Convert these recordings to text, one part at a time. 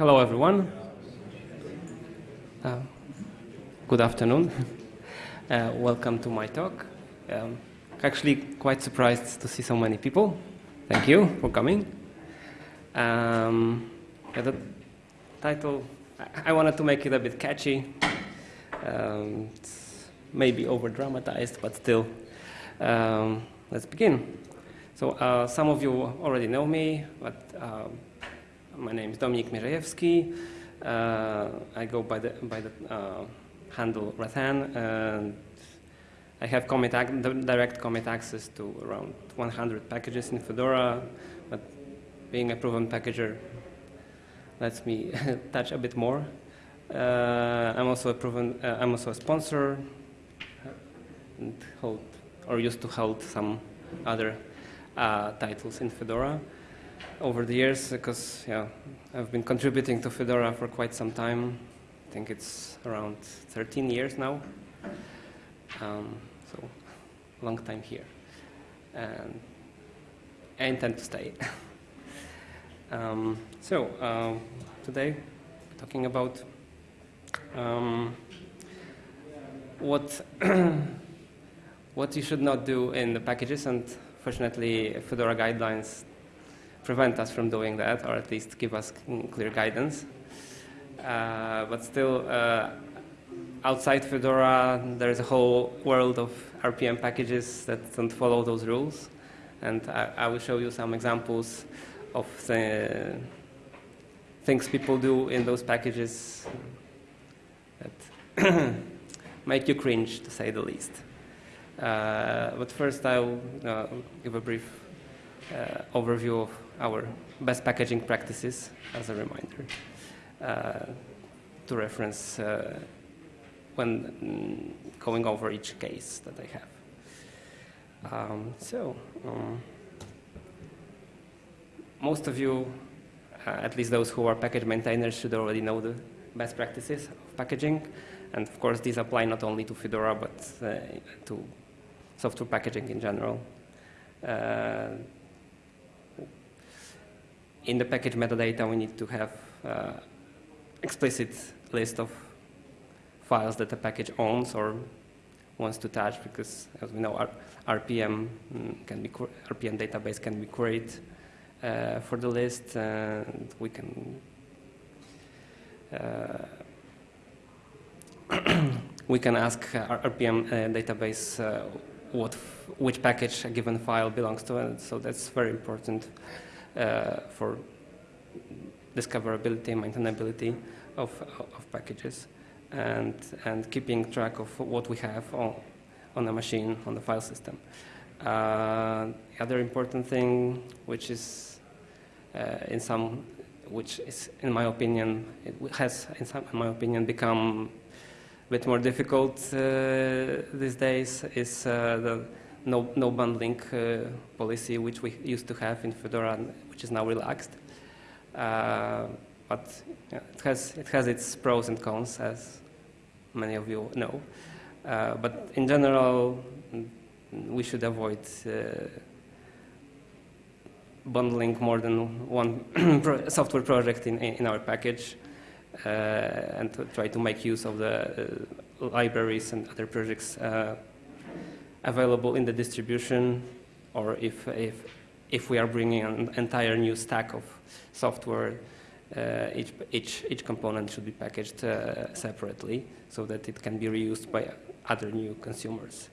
hello, everyone. Uh, good afternoon. Uh, welcome to my talk. Um, actually, quite surprised to see so many people. Thank you for coming. Um, yeah, the title, I, I wanted to make it a bit catchy. Um, maybe over dramatized, but still. Um, let's begin. So, uh, some of you already know me, but um, my name is Dominik Mierzejewski. Uh, I go by the, by the uh, handle Rathann, and I have commit direct commit access to around 100 packages in Fedora, but being a proven packager lets me touch a bit more. Uh, I'm also a proven, uh, I'm also a sponsor and hold, or used to hold some other uh, titles in Fedora over the years because yeah, I've been contributing to Fedora for quite some time. I think it's around 13 years now. Um, so, long time here. And I intend to stay. um, so, uh, today, talking about um, what, what you should not do in the packages, and fortunately, Fedora guidelines prevent us from doing that, or at least give us clear guidance. Uh, but still, uh, outside Fedora, there's a whole world of RPM packages that don't follow those rules. And I, I will show you some examples of the things people do in those packages that make you cringe, to say the least. Uh, but first, I'll uh, give a brief uh, overview of our best packaging practices as a reminder uh, to reference uh, when mm, going over each case that I have. Um, so, um, most of you, uh, at least those who are package maintainers, should already know the best practices of packaging. And of course, these apply not only to Fedora, but uh, to software packaging in general. In the package metadata, we need to have uh, explicit list of files that the package owns or wants to touch, because as we know, RPM mm, can be RPM database can be queried uh, for the list, and we can uh, we can ask our RPM uh, database uh, what which package a given file belongs to, and so that's very important. Uh, for discoverability, maintainability of, of packages, and, and keeping track of what we have on, on the machine, on the file system. Uh, the other important thing, which is uh, in some, which is, in my opinion, it has, in, some, in my opinion, become a bit more difficult uh, these days, is uh, the no, no bundling uh, policy, which we used to have in Fedora, which is now relaxed. Uh, but yeah, it, has, it has its pros and cons, as many of you know. Uh, but in general, we should avoid uh, bundling more than one software project in, in our package uh, and to try to make use of the uh, libraries and other projects available in the distribution, or if, if, if we are bringing an entire new stack of software, uh, each, each, each component should be packaged uh, separately so that it can be reused by other new consumers.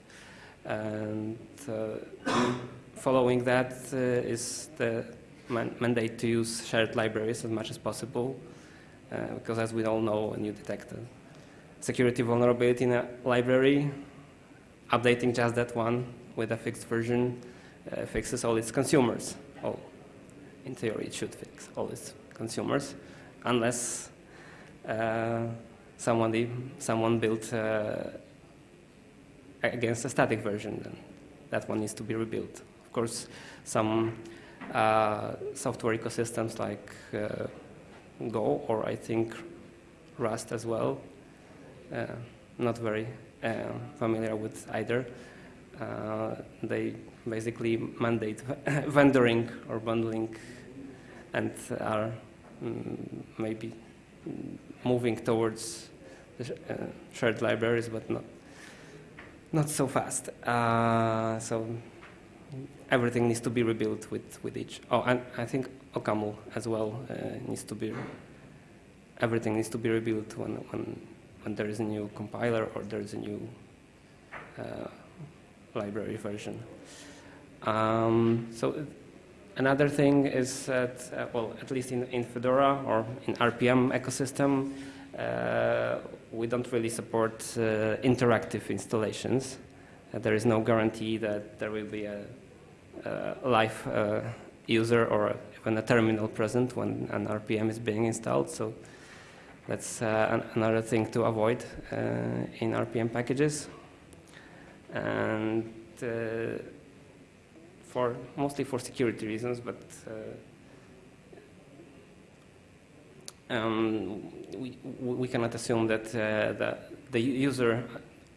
And uh, following that uh, is the man mandate to use shared libraries as much as possible, uh, because as we all know, when you detect a security vulnerability in a library, updating just that one with a fixed version uh, fixes all its consumers. Oh, in theory, it should fix all its consumers, unless uh, someone, someone built uh, against a static version, then that one needs to be rebuilt. Of course, some uh, software ecosystems like uh, Go, or I think Rust as well, uh, not very familiar with either. Uh, they basically mandate vendoring or bundling and are mm, maybe moving towards the uh, shared libraries, but not not so fast. Uh, so everything needs to be rebuilt with, with each. Oh, and I think OCaml as well uh, needs to be. Everything needs to be rebuilt when when when there is a new compiler or there is a new uh, library version. Um, so another thing is that, uh, well, at least in, in Fedora or in RPM ecosystem, uh, we don't really support uh, interactive installations. Uh, there is no guarantee that there will be a, a live uh, user or even a terminal present when an RPM is being installed. So that's uh, an another thing to avoid in RPM packages. And for mostly for security reasons, but uh, um, we, we cannot assume that uh, the, the user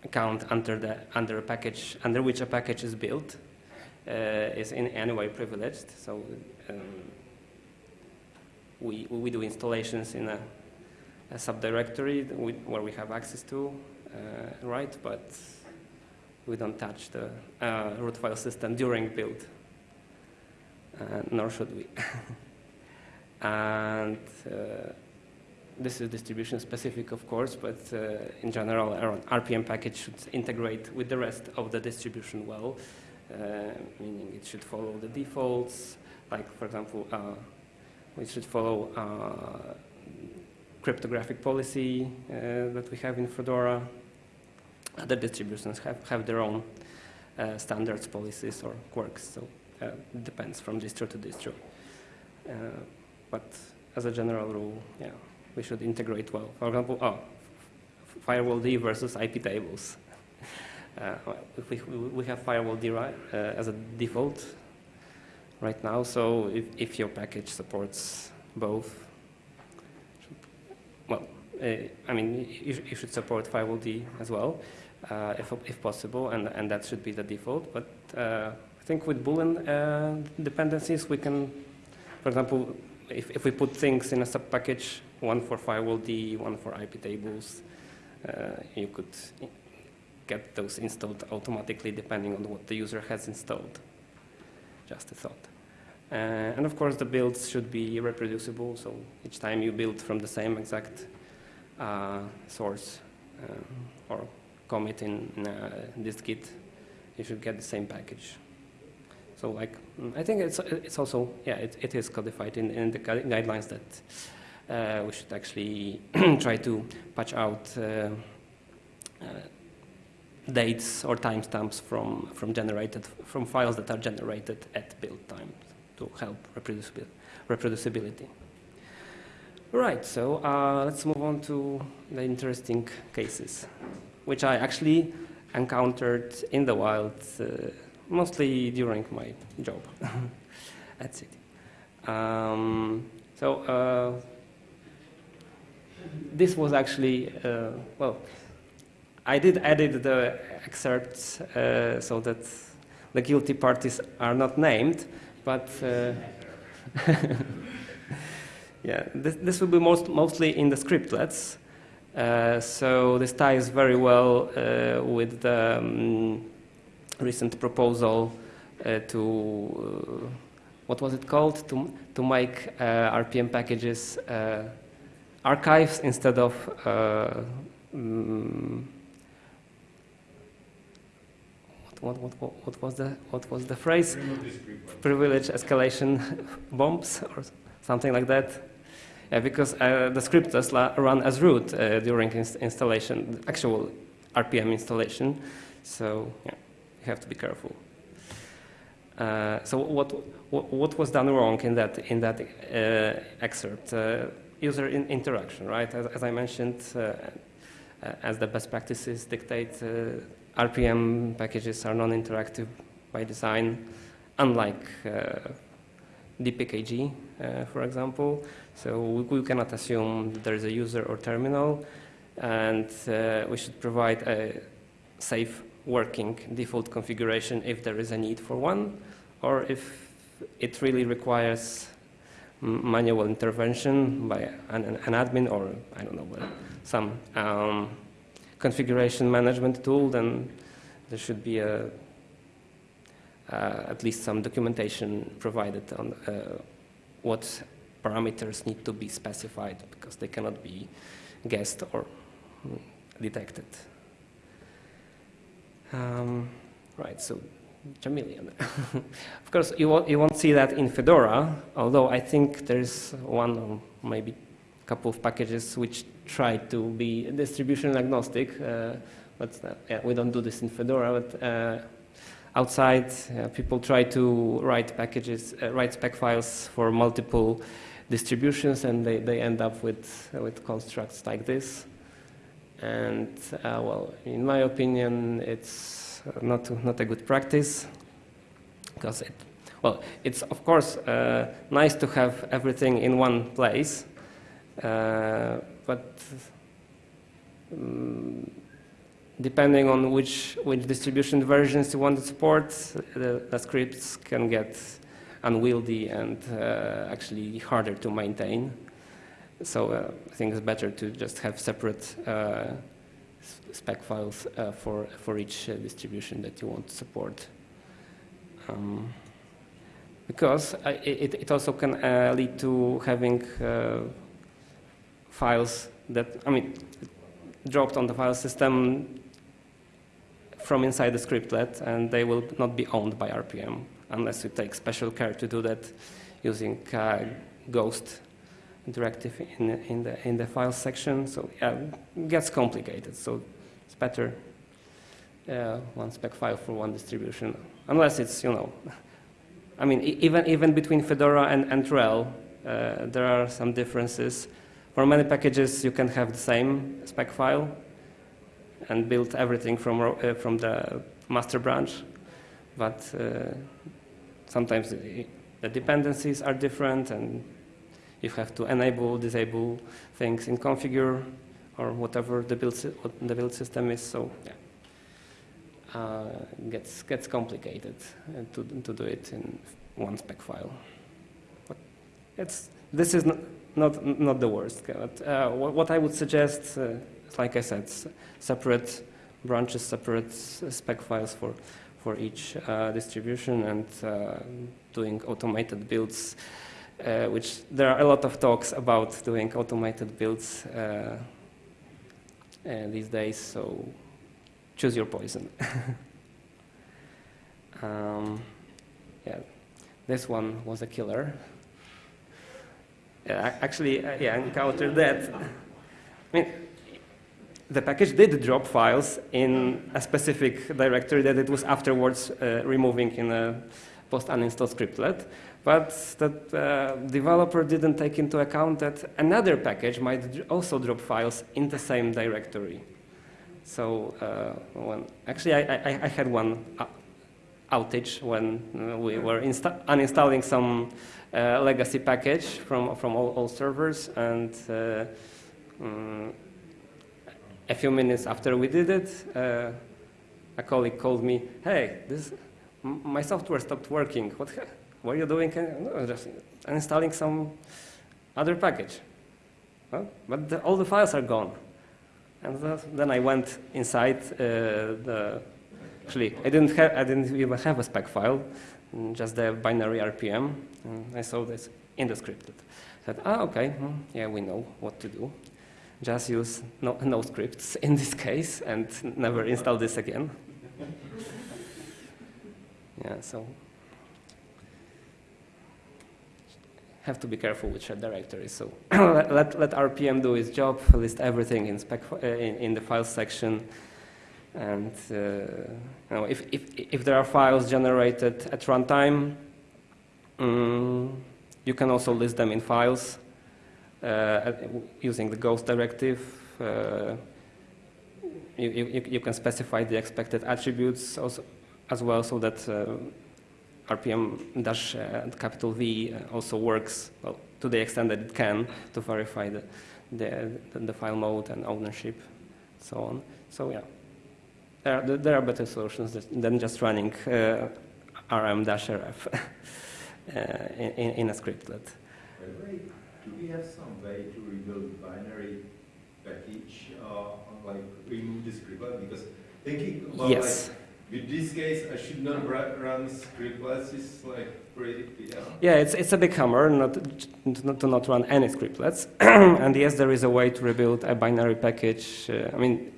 account under the under a package under which a package is built uh, is in any way privileged. So um, we we do installations in a, a subdirectory where we have access to, uh, right? But we don't touch the uh, root file system during build, uh, nor should we. and uh, this is distribution specific, of course, but uh, in general, our RPM package should integrate with the rest of the distribution well, uh, meaning it should follow the defaults, like, for example, we should follow cryptographic policy that we have in Fedora, other distributions have, have their own uh, standards, policies, or quirks, so uh, it depends from distro to distro. Uh, but as a general rule, yeah, we should integrate well. For example, oh, firewall-D versus IP tables. Uh, we, we have firewall-D right, uh, as a default right now, so if, if your package supports both, uh, I mean, you, you, should support firewall-D as well uh, if, if possible, and, and that should be the default. But uh, I think with Boolean uh, dependencies, we can, for example, if, if we put things in a sub-package, one for firewall-D, one for IP tables, uh, you could get those installed automatically depending on what the user has installed. Just a thought. Uh, and of course, the builds should be reproducible, so each time you build from the same exact uh, source um, or commit in, in uh, this Git, you should get the same package. So like, mm, I think it's, it's also, yeah, it, it is codified in, in the guidelines that uh, we should actually try to patch out uh, uh, dates or timestamps from, from generated, from files that are generated at build time to help reproducibility. Right, so uh, let's move on to the interesting cases which I actually encountered in the wild, uh, mostly during my job at City. Um, so uh, this was actually, uh, well, I did edit the excerpts uh, so that the guilty parties are not named, but uh, yeah, this, this will be most, mostly in the scriptlets. Uh, so this ties very well uh, with the um, recent proposal uh, to what was it called to to make RPM packages archives instead of um, what, what, what, what, was the what was the phrase? Privilege escalation bombs or something like that. Uh, because uh, the scripts run as root uh, during inst installation, actual RPM installation. So yeah, you have to be careful. Uh, so what, what, what was done wrong in that in that uh, excerpt? Uh, user in interaction, right? As, as I mentioned, as the best practices dictate, RPM packages are non-interactive by design, unlike DPKG, for example. So we, we cannot assume there is a user or terminal, and uh, we should provide a safe working default configuration if there is a need for one, or if it really requires manual intervention by an, an, admin or I don't know some um, configuration management tool, then there should be a, uh, at least some documentation provided on uh, what parameters need to be specified because they cannot be guessed or detected. Um, right, so Chameleon. of course, you won't, you won't see that in Fedora, although I think there's one or maybe a couple of packages which try to be distribution agnostic, uh, but uh, yeah, we don't do this in Fedora, but uh, outside uh, people try to write packages, uh, write spec files for multiple distributions and they, they end up with, with constructs like this. And uh, well, in my opinion, it's not, not a good practice because it, well, it's of course uh, nice to have everything in one place, uh, but um, depending on which, which distribution versions you want to support, the, the scripts can get unwieldy and uh, actually harder to maintain. So uh, I think it's better to just have separate uh, spec files uh, for, for each uh, distribution that you want to support. Um, because it, it also can uh, lead to having files that, I mean, dropped on the file system from inside the scriptlet, and they will not be owned by RPM unless you take special care to do that using uh, Ghost directive in, in, the, in the file section. So yeah, it gets complicated. So it's better uh, one spec file for one distribution, unless it's, you know, I mean, even, even between Fedora and, and RHEL, uh, there are some differences. For many packages, you can have the same spec file and build everything from, uh, from the master branch, but uh, sometimes the, dependencies are different and you have to enable, disable things in configure or whatever the build, what the build system is. So yeah, uh, gets gets complicated uh, to to do it in one spec file. But it's this is not not, not the worst. But, uh, what, what, I would suggest, uh, like I said, separate branches, separate spec files for for each uh, distribution and uh, doing automated builds uh, which there are a lot of talks about doing automated builds uh, uh, these days, so choose your poison. um, yeah, this one was a killer. Yeah, actually, uh, yeah, I encountered that. I mean, the package did drop files in a specific directory that it was afterwards uh, removing in a post-uninstall scriptlet, but the uh, developer didn't take into account that another package might also drop files in the same directory. So uh, when, actually, I, I, I, had one outage when uh, we were uninstalling some uh, legacy package from, from all, all servers, and um, a few minutes after we did it, uh, a colleague called me, hey, this, my software stopped working. What, what are you doing? No, just installing some other package. Huh? But the, all the files are gone. And then I went inside uh, the, actually, I didn't, have, I didn't even have a spec file, mm, just the binary RPM. And I saw this in the script. I said, ah, okay, hmm, yeah, we know what to do. Just use no, no scripts in this case and never install this again. yeah, so have to be careful with shared directories. So let, let, RPM do its job, list everything in, spec, uh, in, in, the file section. And uh, you know, if, if, if there are files generated at runtime, um, you can also list them in files using the ghost directive. Uh, you, you, you, can specify the expected attributes also, as well so that uh, RPM dash uh, capital V uh, also works well, to the extent that it can to verify the, the, the file mode and ownership, so on. So yeah, there are, there are better solutions than just running uh, rm-rf uh, in, in, a scriptlet. Do we have some way to rebuild binary package, uh, like remove the scriptlet? Because thinking about yes. like, with this case, I should not run scriptlets. It's like pretty, yeah. Yeah, it's, it's a big hammer not, to, to not run any scriptlets. and yes, there is a way to rebuild a binary package. Uh, I mean,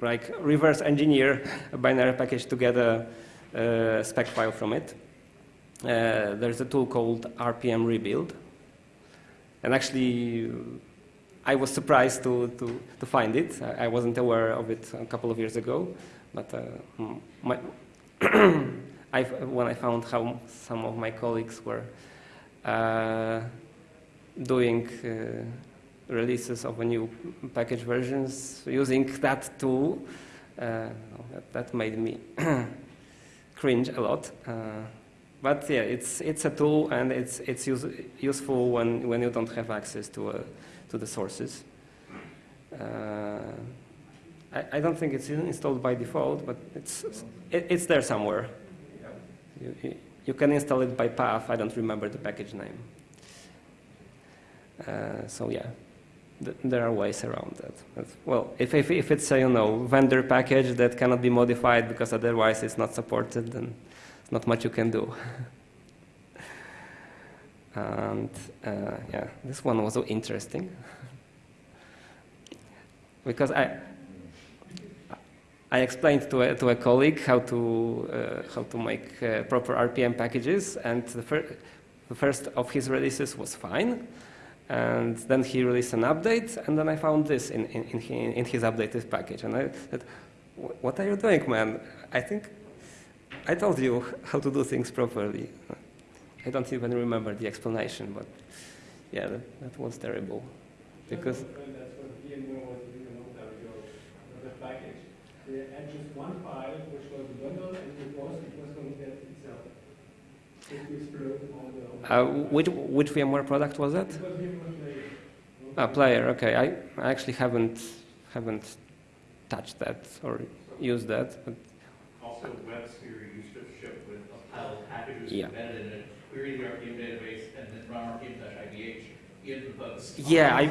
like reverse engineer a binary package to get a, a spec file from it. Uh, there's a tool called RPM Rebuild. And actually, I was surprised to, to, to find it. I, wasn't aware of it a couple of years ago. But uh, my I, when I found how some of my colleagues were uh, doing uh, releases of a new package versions using that tool, uh, that, that, made me cringe a lot. But yeah, it's it's a tool and it's it's use, useful when when you don't have access to uh, to the sources. Uh, I, I, don't think it's installed by default, but it's it, it's there somewhere. You, you, can install it by path. I don't remember the package name. Uh, so yeah, th there are ways around that. But, well, if, if, if it's a you know vendor package that cannot be modified because otherwise it's not supported, then not much you can do. and uh, yeah, this one was so interesting because I I explained to a, to a colleague how to, uh, how to make uh, proper RPM packages, and the, fir the, first of his releases was fine. And then he released an update, and then I found this in, in, in, in his updated package. And I said, what are you doing, man? I think I told you how to do things properly. I don't even remember the explanation, but yeah, that, that was terrible. Because they had just one file, which was a bundle, and it was, it was going to get itself. Uh, which, which VMware product was that? It was Ah, player. Okay, I, I actually haven't haven't touched that or used that. But also, WebSphere used to ship with a pile of packages yeah. embedded in it, query the RPM database, and then run RPM-IDH in the post. Yeah, I.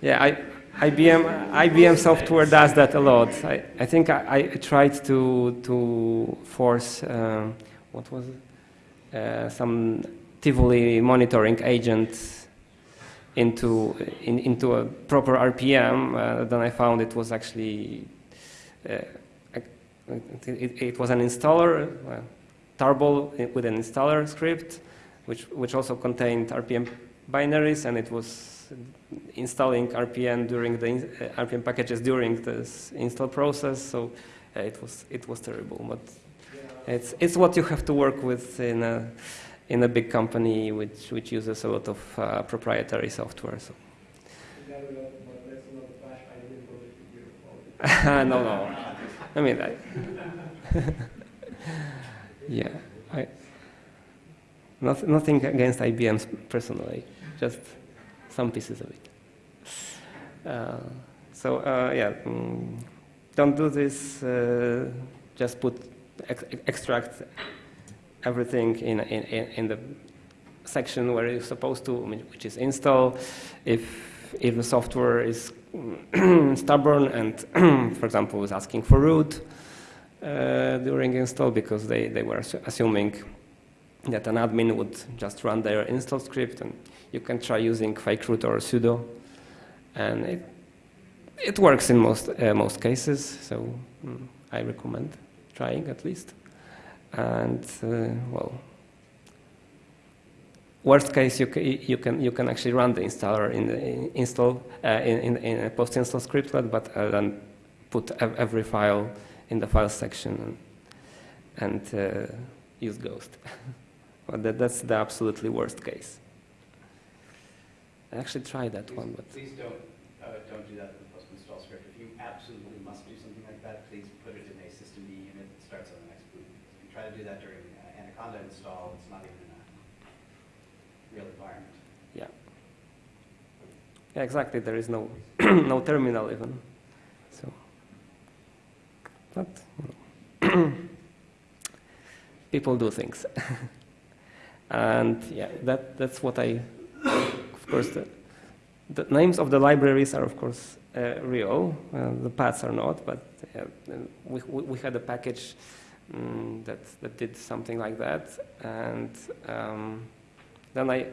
yeah, I. IBM, IBM software does that a lot. I, I think I, I, tried to, to force, uh, what was it? Uh, some Tivoli monitoring agent into, in, into a proper RPM. Uh, then I found it was actually, uh, it, it, was an installer, uh, tarball with an installer script, which, which also contained RPM binaries, and it was installing RPM during the uh, RPM packages during this install process. So uh, it was it was terrible, but it's it's what you have to work with in a in a big company which which uses a lot of uh, proprietary software. So. no, no. I mean, yeah, I, not, nothing against IBM personally, just some pieces of it. Uh, so uh, yeah, mm, don't do this. Uh, just put ex extract everything in, in, in the section where you're supposed to, which is install. If if the software is stubborn and, for example, is asking for root uh, during install because they, they were assuming that an admin would just run their install script and you can try using fake root or sudo, and it, it works in most, uh, most cases, so mm, I recommend trying at least. And, uh, well, worst case, you, you, can, you can actually run the installer in the install, uh, in, in, in, a post-install scriptlet, but uh, then put every file in the file section and, and uh, use Ghost. but that, that's the absolutely worst case. I actually tried that please, one, but please don't uh, don't do that with the post install script. If you absolutely must do something like that, please put it in a systemd unit that starts on the next boot. If you try do that during uh, Anaconda install, it's not even in a real environment. Yeah. Yeah, exactly. There is no no terminal even. So, but people do things. And yeah, that, that's what I, of course, the, the names of the libraries are, of course, uh, real. Uh, the paths are not, but uh, we, we had a package um, that, that did something like that. And um, then I,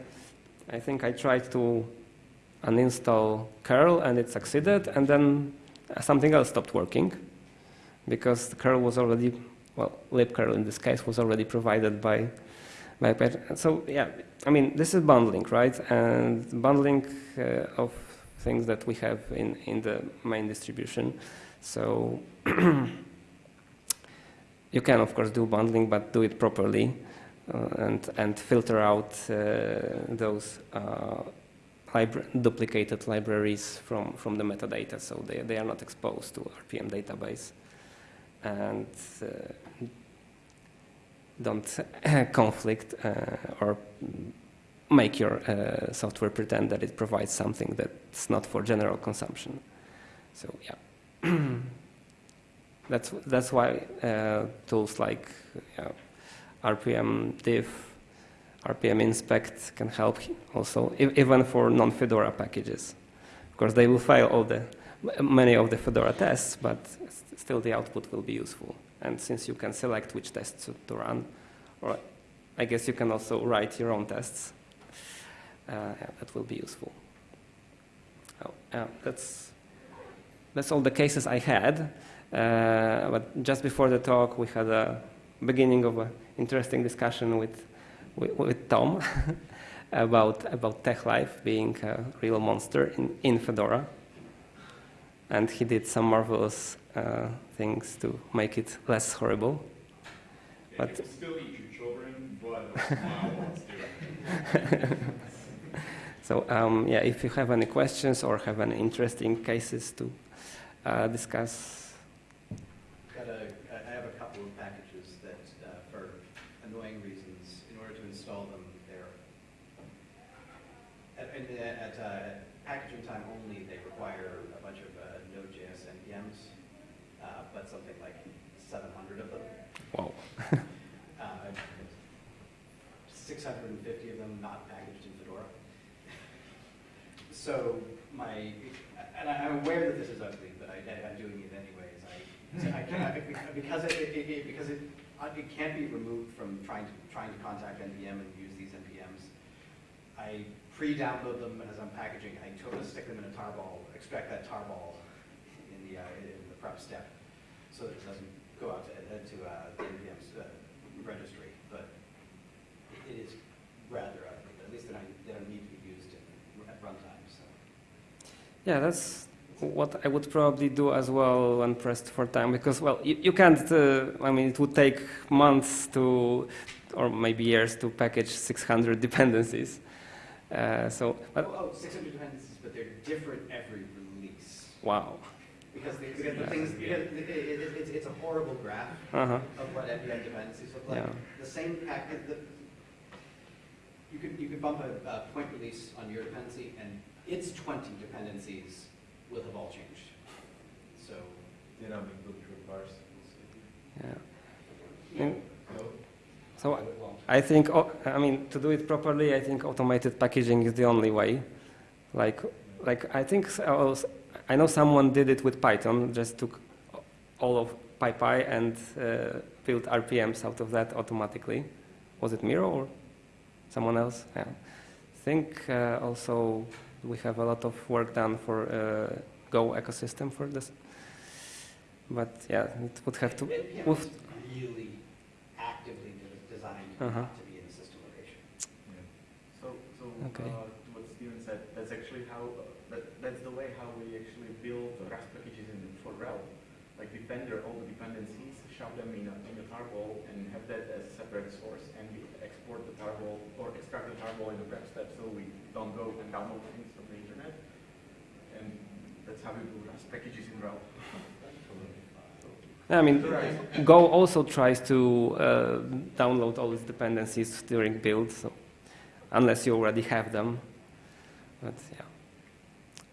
I think I tried to uninstall curl and it succeeded, and then something else stopped working because the curl was already, well, libcurl in this case was already provided by, by So yeah, I mean, this is bundling, right? And bundling uh, of things that we have in, in the main distribution. So you can, of course, do bundling, but do it properly uh, and, and filter out uh, those uh, libra duplicated libraries from, from the metadata, so they, they are not exposed to RPM database. And don't conflict or make your uh, software pretend that it provides something that's not for general consumption. So yeah, that's that's why uh, tools like RPM diff, RPM inspect can help also, even for non-Fedora packages. Of course, they will fail all the many of the Fedora tests, but still the output will be useful. And since you can select which tests to, to run, or I guess you can also write your own tests uh, yeah, that will be useful. Oh, yeah, that's, that's all the cases I had. Uh, but just before the talk, we had a beginning of an interesting discussion with, with, with Tom about, about TeX Live being a real monster in, in Fedora. And he did some marvelous uh, things to make it less horrible. Yeah, but still eat your children, but So um, yeah, if you have any questions or have any interesting cases to uh, discuss. Got a, I have a couple of packages that, uh, for annoying reasons, in order to install them, they're at, at, uh, packaging time only, they require a bunch of uh, Node.js npms, uh, but something like 700 of them. Wow. Uh, 650 of them not packaged in Fedora. So my, and I, am aware that this is ugly, but I, am doing it anyways. I, I, I because it, it, it, because it, it can't be removed from trying to trying to contact npm and use these npms. I pre-download them as I'm packaging. I totally stick them in a tarball, extract that tarball in the uh, in the prep step, so that it doesn't go out to, uh, to uh, the npm's uh, registry. But it is rather ugly. At least they don't, they don't need to be used in, at runtime. So. Yeah, that's what I would probably do as well when pressed for time because, well, you, you can't, uh, I mean, it would take months to, or maybe years to package 600 dependencies. Uh, so, but, oh, oh, 600 dependencies, but they're different every release. Wow. Because, the, because the things, because it, it, it's, it's a horrible graph uh -huh. of what npm dependencies look like. Yeah. The same package, the, you could, you could bump a, a point release on your dependency and its 20 dependencies will have all changed. So, dynamic build requires. Yeah. yeah. So I think, I mean, to do it properly, I think automated packaging is the only way. Like, like I think, I know someone did it with Python, just took all of PyPI and uh, built RPMs out of that automatically. Was it Miro or someone else? Yeah. I think uh, also we have a lot of work done for uh, Go ecosystem for this. But yeah, it would have to. It, yeah, really actively designed uh -huh. to be in a system location. Yeah. So, so okay. uh, what Steven said, that's actually how uh, that, that's the way how we actually build Rust packages in for RHEL. Like we render all the dependencies, shove them in a, in a tarball, and have that as a separate source, and we export the tarball or extract the tarball in the prep step, so we don't go and download things from the internet. And that's how we do Rust packages in RHEL. I mean, Go also tries to uh, download all its dependencies during build, so unless you already have them. But yeah,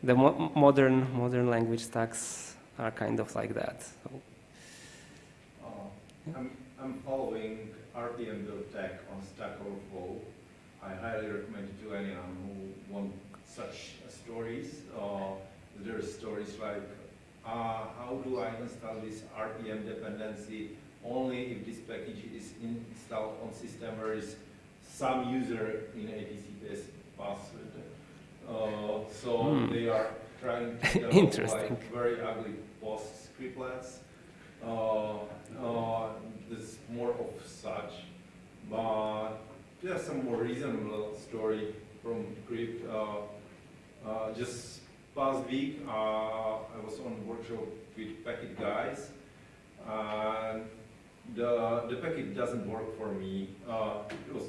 the mo modern modern language stacks are kind of like that. So. I'm, I'm following RPM build tech on Stack Overflow, I highly recommend it to anyone who wants such stories. Uh, there are stories like, uh, how do I install this RPM dependency only if this package is installed on system where is some user in ATCPS password. Uh, so Hmm. they are trying to develop Interesting. like very ugly post scriptlets. Uh, uh, there's more of such, but there's some more reasonable story from Crypt. Uh, just past week, I was on workshop with Packit guys, and the the package doesn't work for me. Uh, it was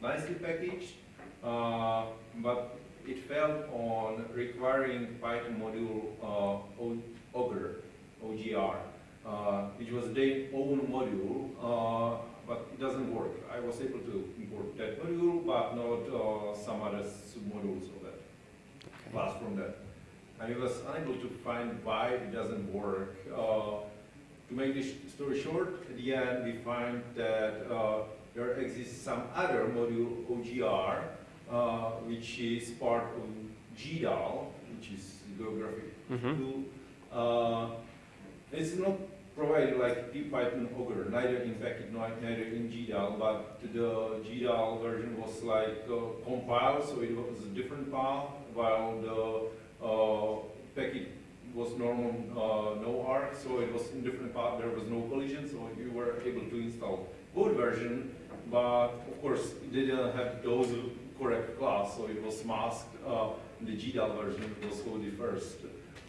nicely packaged, uh, but it failed on requiring Python module uh, OGR, uh, which was their own module, uh, but it doesn't work. I was able to import that module, but not uh, some other submodules of that class from that. And I was unable to find why it doesn't work. Uh, to make this story short, at the end we find that uh, there exists some other module, OGR, uh, which is part of GDAL, which is geographic Mhm. tool. Uh, it's not provided like Python Ogre, neither in nor- neither in GDAL, but the GDAL version was like uh, compiled, so it was a different path, while the uh, was normal uh, no arc, so it was in different path, there was no collision, so you were able to install both version, but of course it didn't have those correct class, so it was masked. Uh, the GDAL version was only first.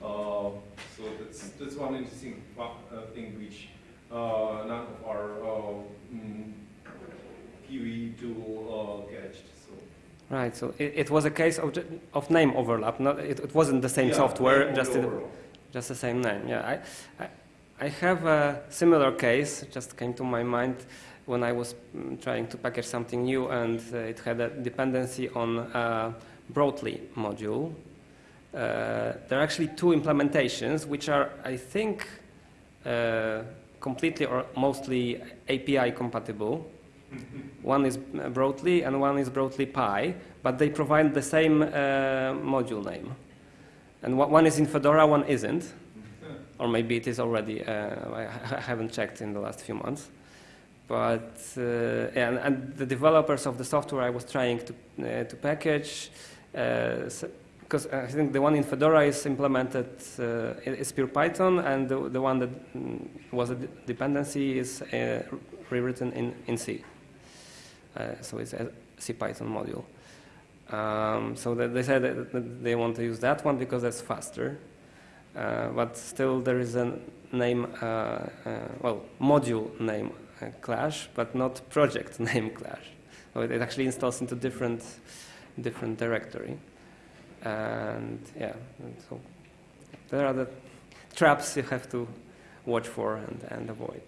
Uh, so that's that's one interesting uh, thing which uh, none of our uh, mm, PV tool uh, catched. So Right, so it, it was a case of, of name overlap, not, it, it wasn't the same Yeah, software, just, in, just the same name. Yeah, I, I, I have a similar case, just came to my mind when I was mm, trying to package something new and uh, it had a dependency on a Brotli module. Uh, there are actually two implementations which are, I think, uh, completely or mostly API compatible. One is uh, Brotli and one is brotlipy, but they provide the same uh, module name. And one one is in Fedora, one isn't. Or maybe it is already, uh, I, haven't checked in the last few months. But, uh, and, and the developers of the software I was trying to, uh, to package, because I think the one in Fedora is implemented, uh, is pure Python, and the, the one that mm, was a dependency is uh, rewritten in, in C. Uh, so it's a C Python module. Um, so they said that they want to use that one because that's faster. Uh, but still, there is a name, uh, uh, well, module name uh, clash, but not project name clash. So it actually installs into different, different directory. And yeah, and so there are the traps you have to watch for and, and avoid.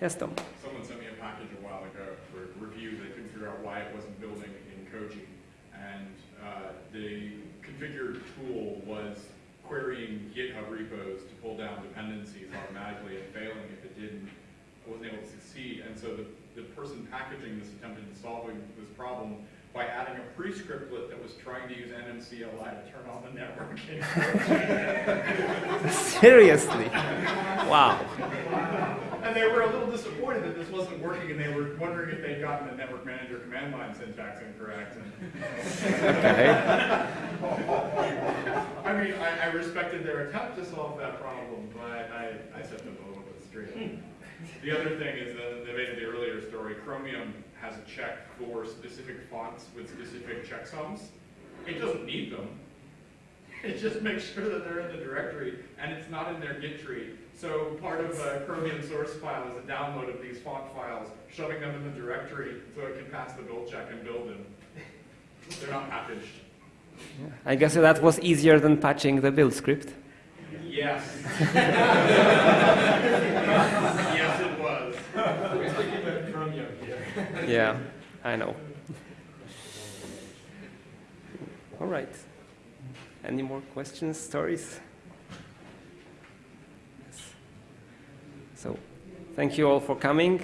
Yes, Tom. Someone sent me a package a while ago for review. They couldn't figure out why it wasn't building in Koji. And uh, the configure tool was querying GitHub repos to pull down dependencies automatically and failing if it didn't, wasn't able to succeed. And so the, the person packaging this attempted to solve this problem by adding a pre-scriptlet that was trying to use NMCLI to turn on the networking. Seriously? Wow. And they were a little disappointed that this wasn't working, and they were wondering if they'd gotten the network manager command line syntax incorrect. Okay. I mean, I, I respected their attempt to solve that problem, but I, I set them a little bit straight. The other thing is that they made the earlier story, Chromium has a check for specific fonts with specific checksums. It doesn't need them. It just makes sure that they're in the directory, and it's not in their Git tree. So part of a Chromium source file is a download of these font files, shoving them in the directory so it can pass the build check and build them. They're not packaged. I guess that was easier than patching the build script. Yes. yes, it was. We're speaking about Chromium here. Yeah, I know. All right. Any more questions, stories? Yes. So, thank you all for coming.